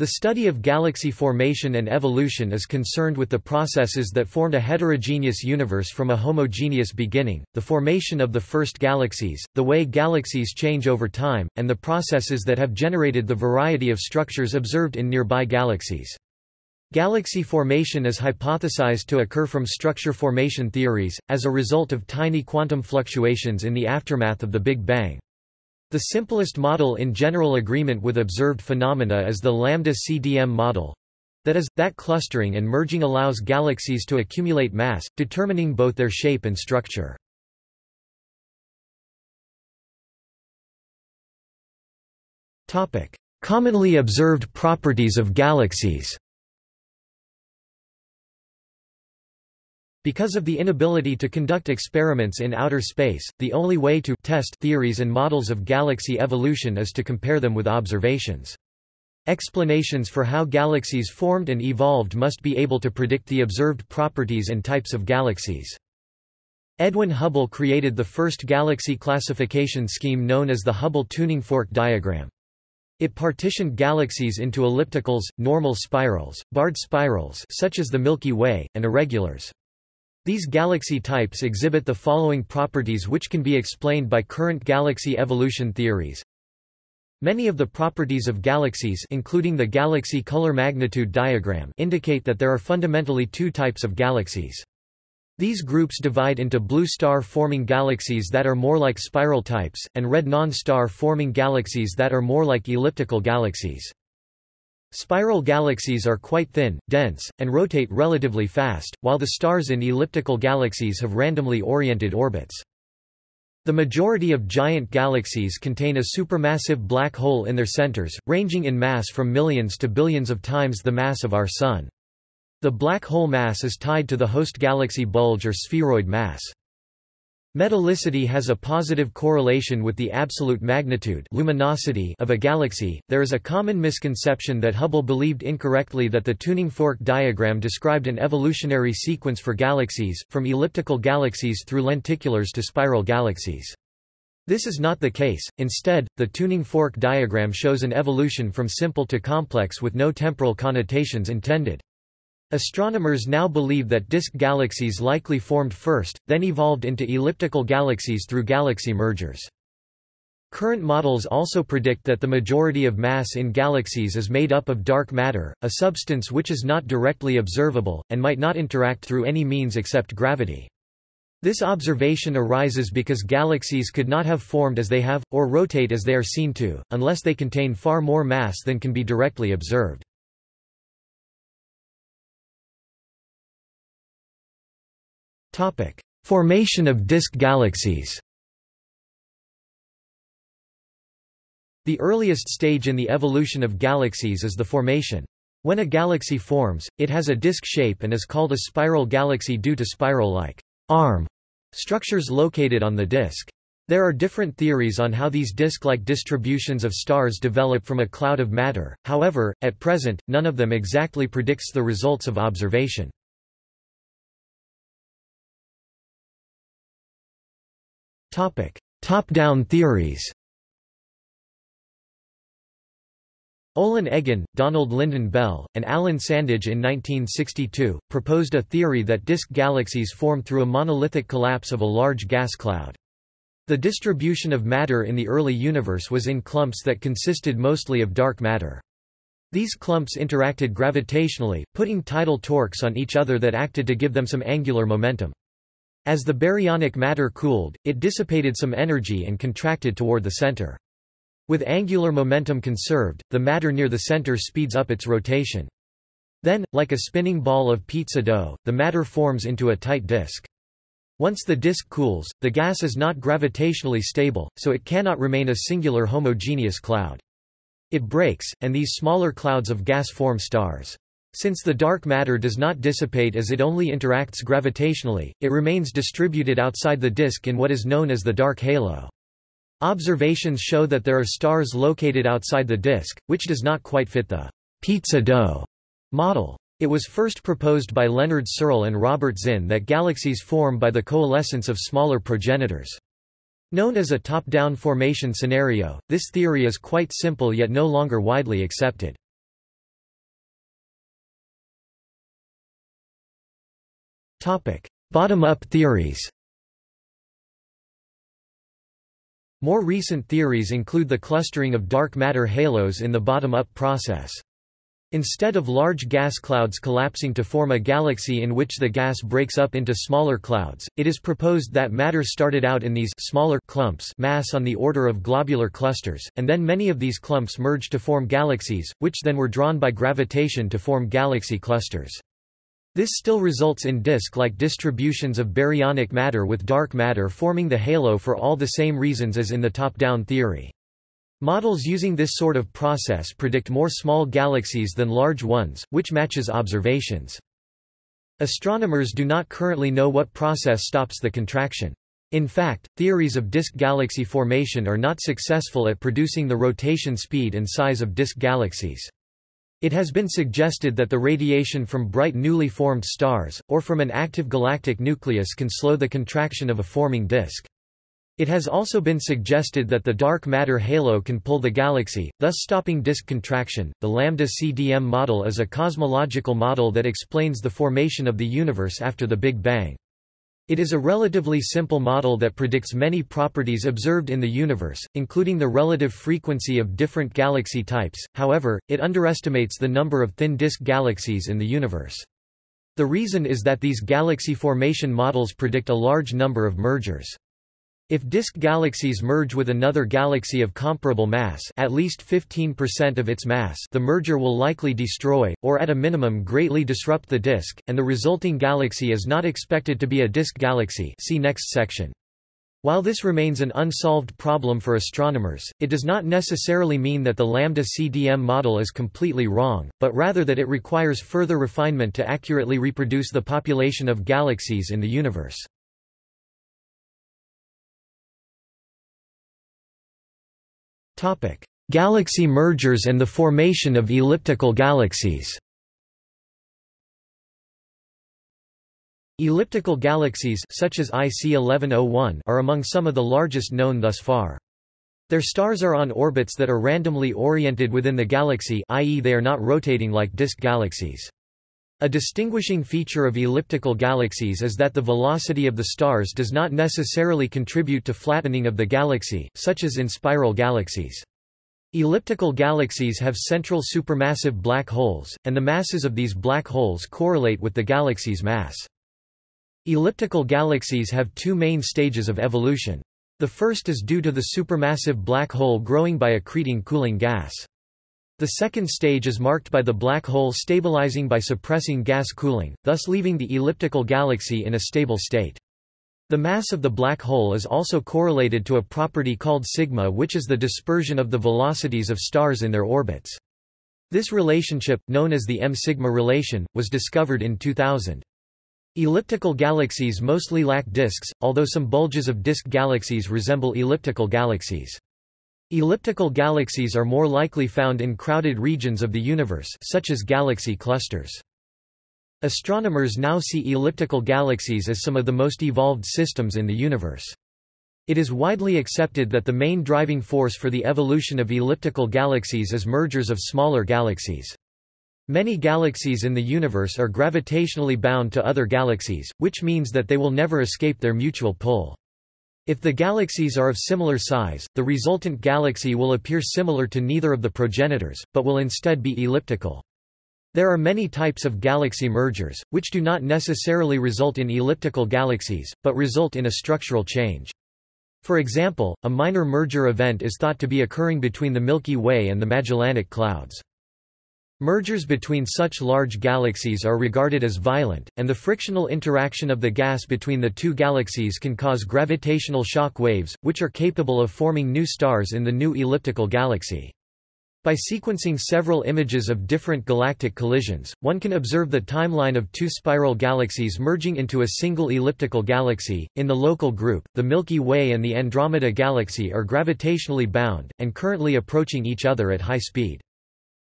The study of galaxy formation and evolution is concerned with the processes that formed a heterogeneous universe from a homogeneous beginning, the formation of the first galaxies, the way galaxies change over time, and the processes that have generated the variety of structures observed in nearby galaxies. Galaxy formation is hypothesized to occur from structure formation theories, as a result of tiny quantum fluctuations in the aftermath of the Big Bang. The simplest model in general agreement with observed phenomena is the lambda-CDM model. That is, that clustering and merging allows galaxies to accumulate mass, determining both their shape and structure. Commonly observed properties of galaxies Because of the inability to conduct experiments in outer space, the only way to test theories and models of galaxy evolution is to compare them with observations. Explanations for how galaxies formed and evolved must be able to predict the observed properties and types of galaxies. Edwin Hubble created the first galaxy classification scheme known as the Hubble tuning fork diagram. It partitioned galaxies into ellipticals, normal spirals, barred spirals such as the Milky Way, and irregulars. These galaxy types exhibit the following properties which can be explained by current galaxy evolution theories. Many of the properties of galaxies including the galaxy color magnitude diagram indicate that there are fundamentally two types of galaxies. These groups divide into blue star-forming galaxies that are more like spiral types, and red non-star forming galaxies that are more like elliptical galaxies. Spiral galaxies are quite thin, dense, and rotate relatively fast, while the stars in elliptical galaxies have randomly oriented orbits. The majority of giant galaxies contain a supermassive black hole in their centers, ranging in mass from millions to billions of times the mass of our Sun. The black hole mass is tied to the host galaxy bulge or spheroid mass. Metallicity has a positive correlation with the absolute magnitude luminosity of a galaxy. There is a common misconception that Hubble believed incorrectly that the tuning fork diagram described an evolutionary sequence for galaxies, from elliptical galaxies through lenticulars to spiral galaxies. This is not the case, instead, the tuning fork diagram shows an evolution from simple to complex with no temporal connotations intended. Astronomers now believe that disk galaxies likely formed first, then evolved into elliptical galaxies through galaxy mergers. Current models also predict that the majority of mass in galaxies is made up of dark matter, a substance which is not directly observable, and might not interact through any means except gravity. This observation arises because galaxies could not have formed as they have, or rotate as they are seen to, unless they contain far more mass than can be directly observed. Formation of disk galaxies The earliest stage in the evolution of galaxies is the formation. When a galaxy forms, it has a disk shape and is called a spiral galaxy due to spiral-like arm structures located on the disk. There are different theories on how these disk-like distributions of stars develop from a cloud of matter, however, at present, none of them exactly predicts the results of observation. Top-down theories Olin Eggen, Donald Lynden Bell, and Alan Sandage in 1962, proposed a theory that disk galaxies form through a monolithic collapse of a large gas cloud. The distribution of matter in the early universe was in clumps that consisted mostly of dark matter. These clumps interacted gravitationally, putting tidal torques on each other that acted to give them some angular momentum. As the baryonic matter cooled, it dissipated some energy and contracted toward the center. With angular momentum conserved, the matter near the center speeds up its rotation. Then, like a spinning ball of pizza dough, the matter forms into a tight disk. Once the disk cools, the gas is not gravitationally stable, so it cannot remain a singular homogeneous cloud. It breaks, and these smaller clouds of gas form stars. Since the dark matter does not dissipate as it only interacts gravitationally, it remains distributed outside the disk in what is known as the dark halo. Observations show that there are stars located outside the disk, which does not quite fit the pizza dough model. It was first proposed by Leonard Searle and Robert Zinn that galaxies form by the coalescence of smaller progenitors. Known as a top-down formation scenario, this theory is quite simple yet no longer widely accepted. Bottom-up theories More recent theories include the clustering of dark matter halos in the bottom-up process. Instead of large gas clouds collapsing to form a galaxy in which the gas breaks up into smaller clouds, it is proposed that matter started out in these smaller clumps mass on the order of globular clusters, and then many of these clumps merged to form galaxies, which then were drawn by gravitation to form galaxy clusters. This still results in disk-like distributions of baryonic matter with dark matter forming the halo for all the same reasons as in the top-down theory. Models using this sort of process predict more small galaxies than large ones, which matches observations. Astronomers do not currently know what process stops the contraction. In fact, theories of disk galaxy formation are not successful at producing the rotation speed and size of disk galaxies. It has been suggested that the radiation from bright newly formed stars, or from an active galactic nucleus can slow the contraction of a forming disk. It has also been suggested that the dark matter halo can pull the galaxy, thus stopping disk contraction. The Lambda CDM model is a cosmological model that explains the formation of the universe after the Big Bang. It is a relatively simple model that predicts many properties observed in the universe, including the relative frequency of different galaxy types, however, it underestimates the number of thin disk galaxies in the universe. The reason is that these galaxy formation models predict a large number of mergers. If disk galaxies merge with another galaxy of comparable mass at least 15% of its mass the merger will likely destroy, or at a minimum greatly disrupt the disk, and the resulting galaxy is not expected to be a disk galaxy see next section. While this remains an unsolved problem for astronomers, it does not necessarily mean that the lambda CDM model is completely wrong, but rather that it requires further refinement to accurately reproduce the population of galaxies in the universe. Galaxy mergers and the formation of elliptical galaxies Elliptical galaxies such as IC 1101 are among some of the largest known thus far. Their stars are on orbits that are randomly oriented within the galaxy i.e. they are not rotating like disk galaxies. A distinguishing feature of elliptical galaxies is that the velocity of the stars does not necessarily contribute to flattening of the galaxy, such as in spiral galaxies. Elliptical galaxies have central supermassive black holes, and the masses of these black holes correlate with the galaxy's mass. Elliptical galaxies have two main stages of evolution. The first is due to the supermassive black hole growing by accreting cooling gas. The second stage is marked by the black hole stabilizing by suppressing gas cooling, thus leaving the elliptical galaxy in a stable state. The mass of the black hole is also correlated to a property called sigma which is the dispersion of the velocities of stars in their orbits. This relationship, known as the M-sigma relation, was discovered in 2000. Elliptical galaxies mostly lack disks, although some bulges of disk galaxies resemble elliptical galaxies. Elliptical galaxies are more likely found in crowded regions of the universe such as galaxy clusters. Astronomers now see elliptical galaxies as some of the most evolved systems in the universe. It is widely accepted that the main driving force for the evolution of elliptical galaxies is mergers of smaller galaxies. Many galaxies in the universe are gravitationally bound to other galaxies, which means that they will never escape their mutual pull. If the galaxies are of similar size, the resultant galaxy will appear similar to neither of the progenitors, but will instead be elliptical. There are many types of galaxy mergers, which do not necessarily result in elliptical galaxies, but result in a structural change. For example, a minor merger event is thought to be occurring between the Milky Way and the Magellanic Clouds. Mergers between such large galaxies are regarded as violent, and the frictional interaction of the gas between the two galaxies can cause gravitational shock waves, which are capable of forming new stars in the new elliptical galaxy. By sequencing several images of different galactic collisions, one can observe the timeline of two spiral galaxies merging into a single elliptical galaxy. In the local group, the Milky Way and the Andromeda Galaxy are gravitationally bound, and currently approaching each other at high speed.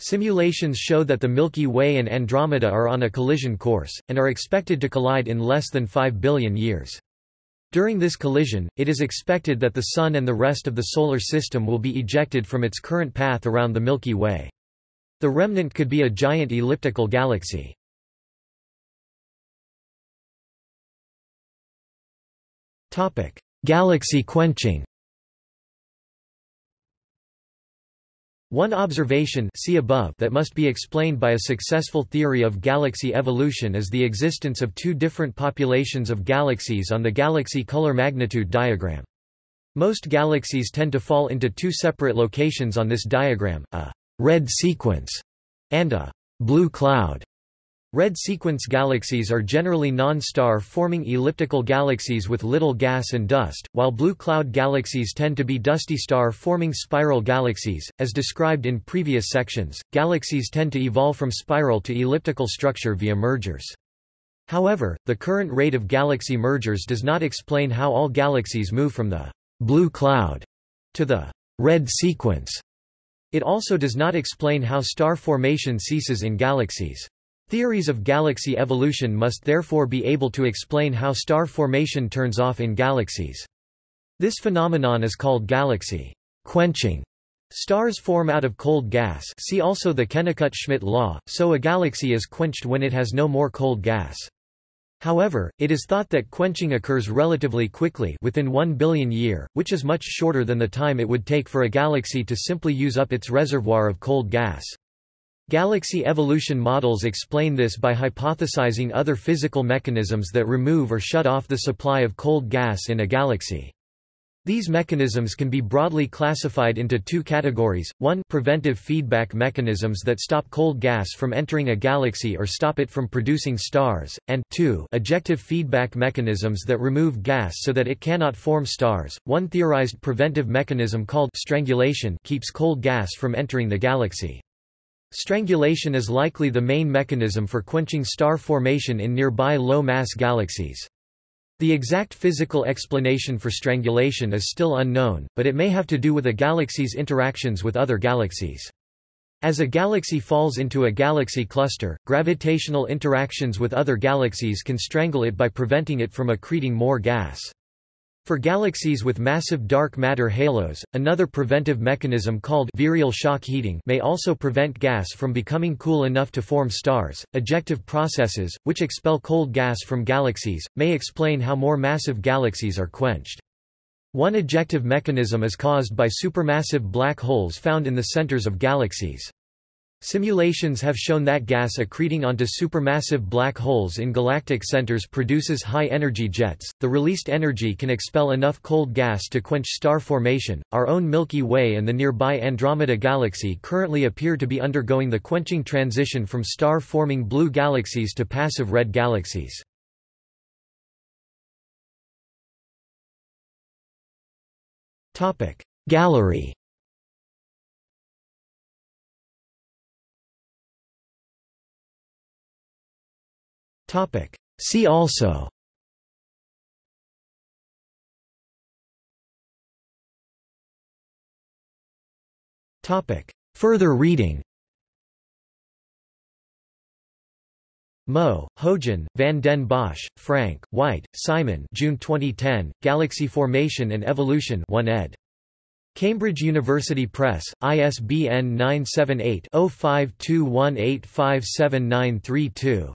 Simulations show that the Milky Way and Andromeda are on a collision course, and are expected to collide in less than 5 billion years. During this collision, it is expected that the Sun and the rest of the Solar System will be ejected from its current path around the Milky Way. The remnant could be a giant elliptical galaxy. Galaxy quenching. One observation see above that must be explained by a successful theory of galaxy evolution is the existence of two different populations of galaxies on the galaxy color magnitude diagram. Most galaxies tend to fall into two separate locations on this diagram, a red sequence and a blue cloud. Red sequence galaxies are generally non-star forming elliptical galaxies with little gas and dust, while blue cloud galaxies tend to be dusty star forming spiral galaxies. As described in previous sections, galaxies tend to evolve from spiral to elliptical structure via mergers. However, the current rate of galaxy mergers does not explain how all galaxies move from the blue cloud to the red sequence. It also does not explain how star formation ceases in galaxies. Theories of galaxy evolution must therefore be able to explain how star formation turns off in galaxies. This phenomenon is called galaxy quenching. Stars form out of cold gas see also the Kennicutt-Schmidt law, so a galaxy is quenched when it has no more cold gas. However, it is thought that quenching occurs relatively quickly within 1 billion year, which is much shorter than the time it would take for a galaxy to simply use up its reservoir of cold gas. Galaxy evolution models explain this by hypothesizing other physical mechanisms that remove or shut off the supply of cold gas in a galaxy. These mechanisms can be broadly classified into two categories, 1 preventive feedback mechanisms that stop cold gas from entering a galaxy or stop it from producing stars, and 2 ejective feedback mechanisms that remove gas so that it cannot form stars. One theorized preventive mechanism called strangulation keeps cold gas from entering the galaxy. Strangulation is likely the main mechanism for quenching star formation in nearby low-mass galaxies. The exact physical explanation for strangulation is still unknown, but it may have to do with a galaxy's interactions with other galaxies. As a galaxy falls into a galaxy cluster, gravitational interactions with other galaxies can strangle it by preventing it from accreting more gas. For galaxies with massive dark matter halos, another preventive mechanism called virial shock heating may also prevent gas from becoming cool enough to form stars. Ejective processes, which expel cold gas from galaxies, may explain how more massive galaxies are quenched. One ejective mechanism is caused by supermassive black holes found in the centers of galaxies. Simulations have shown that gas accreting onto supermassive black holes in galactic centers produces high-energy jets. The released energy can expel enough cold gas to quench star formation. Our own Milky Way and the nearby Andromeda galaxy currently appear to be undergoing the quenching transition from star-forming blue galaxies to passive red galaxies. Topic: Gallery Topic. See also Topic. Further reading Mo, Houjun, van den Bosch, Frank, White, Simon June 2010, Galaxy Formation and Evolution 1 ed. Cambridge University Press, ISBN 978 0521857932